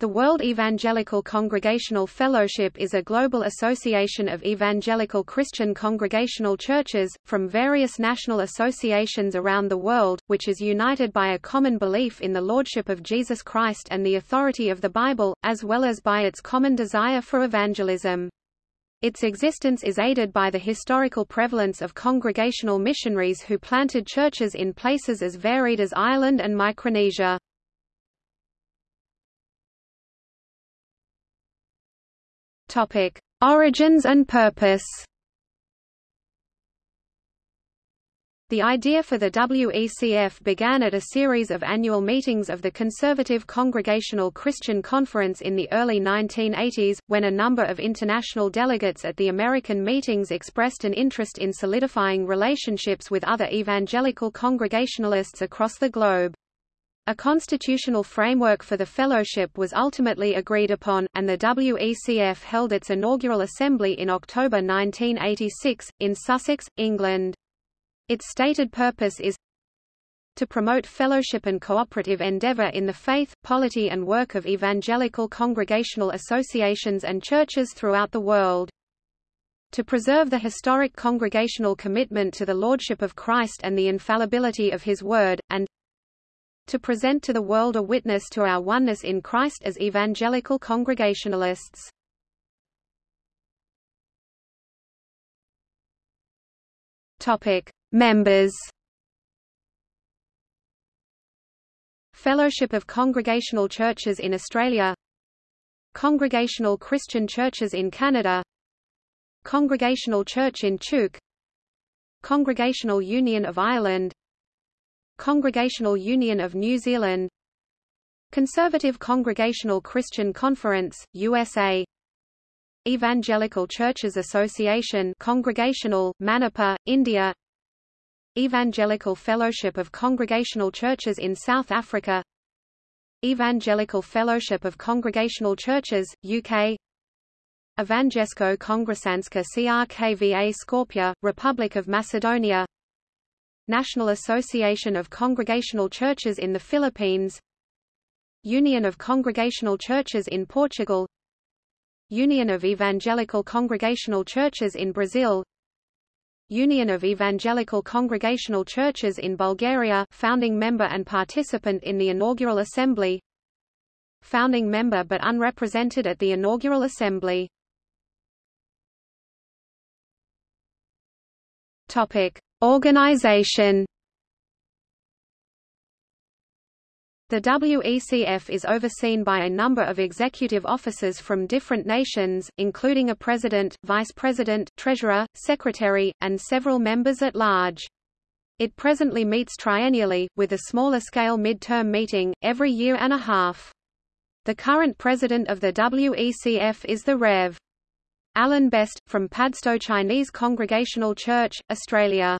The World Evangelical Congregational Fellowship is a global association of evangelical Christian congregational churches, from various national associations around the world, which is united by a common belief in the Lordship of Jesus Christ and the authority of the Bible, as well as by its common desire for evangelism. Its existence is aided by the historical prevalence of congregational missionaries who planted churches in places as varied as Ireland and Micronesia. Topic: Origins and purpose. The idea for the WECF began at a series of annual meetings of the Conservative Congregational Christian Conference in the early 1980s, when a number of international delegates at the American meetings expressed an interest in solidifying relationships with other evangelical Congregationalists across the globe. A constitutional framework for the fellowship was ultimately agreed upon, and the WECF held its inaugural assembly in October 1986, in Sussex, England. Its stated purpose is to promote fellowship and cooperative endeavor in the faith, polity and work of evangelical congregational associations and churches throughout the world to preserve the historic congregational commitment to the Lordship of Christ and the infallibility of His Word, and to present to the world a witness to our oneness in Christ as evangelical Congregationalists. Topic: Members. Fellowship of Congregational Churches in Australia Congregational Christian Churches in Canada Congregational Church in Chuuk Congregational Union of Ireland Congregational Union of New Zealand Conservative Congregational Christian Conference, USA Evangelical Churches Association Congregational, Manipur, India Evangelical Fellowship of Congregational Churches in South Africa Evangelical Fellowship of Congregational Churches, UK Evangesko Kongresanska Crkva Skopje, Republic of Macedonia National Association of Congregational Churches in the Philippines Union of Congregational Churches in Portugal Union of Evangelical Congregational Churches in Brazil Union of Evangelical Congregational Churches in Bulgaria founding member and participant in the inaugural assembly Founding member but unrepresented at the inaugural assembly. Topic Organization The WECF is overseen by a number of executive officers from different nations, including a president, vice president, treasurer, secretary, and several members at large. It presently meets triennially, with a smaller-scale mid-term meeting, every year and a half. The current president of the WECF is the Rev. Alan Best, from Padstow Chinese Congregational Church, Australia.